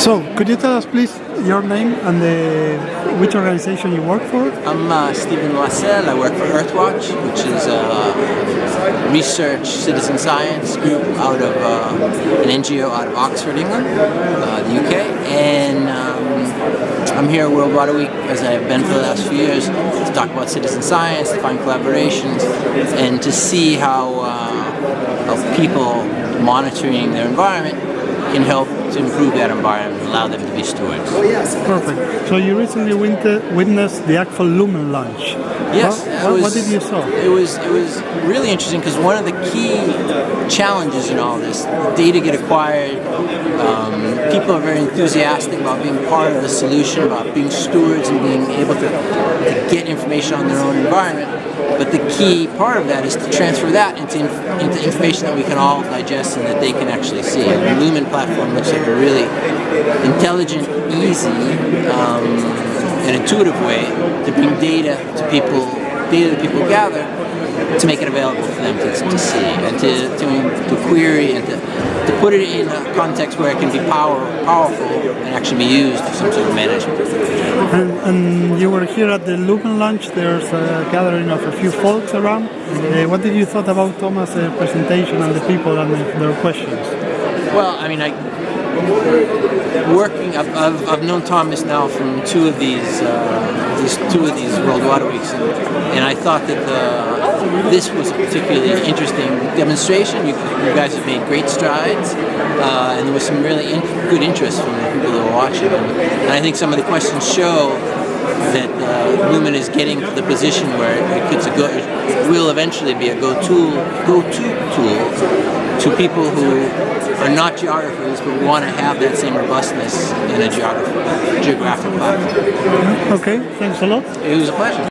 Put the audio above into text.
So, could you tell us please your name and the, which organization you work for? I'm uh, Steven Loiselle. I work for Earthwatch, which is a research citizen science group out of uh, an NGO out of Oxford, England, uh, the UK. And um, I'm here at World Water Week, as I've been for the last few years, to talk about citizen science, to find collaborations, and to see how, uh, how people monitoring their environment can help to improve that environment and allow them to be stewards. Perfect. So you recently witnessed the Akvo Lumen launch. Yes. What, was, what did you saw? It was it was really interesting because one of the key challenges in all this, data get acquired. Um, people are very enthusiastic about being part of the solution, about being stewards and being able to, to get information on their own environment. But the key part of that is to transfer that into, into information that we can all digest and that they can actually see. And the Lumen platform looks like a really intelligent, easy, um, and intuitive way to bring data to people, data that people gather to make it available for them to, to see and to, to, to query and to, to put it in a context where it can be power, powerful and actually be used for some sort of management. And, and you were here at the Lumen launch, there's a gathering of a few folks around. Uh, what did you thought about Thomas' uh, presentation and the people and their questions? Well, I mean, I working. I've, I've, I've, known Thomas now from two of these, uh, these two of these World Water Weeks, and, and I thought that the, this was a particularly interesting demonstration. You, you guys have made great strides, uh, and there was some really in, good interest from the people that were watching. And, and I think some of the questions show that uh, Lumen is getting to the position where it, a go, it will eventually be a go-to go-to tool to people who are not geographers but want to have that same robustness in a geographic, geographic platform. Okay, thanks a lot. It was a pleasure.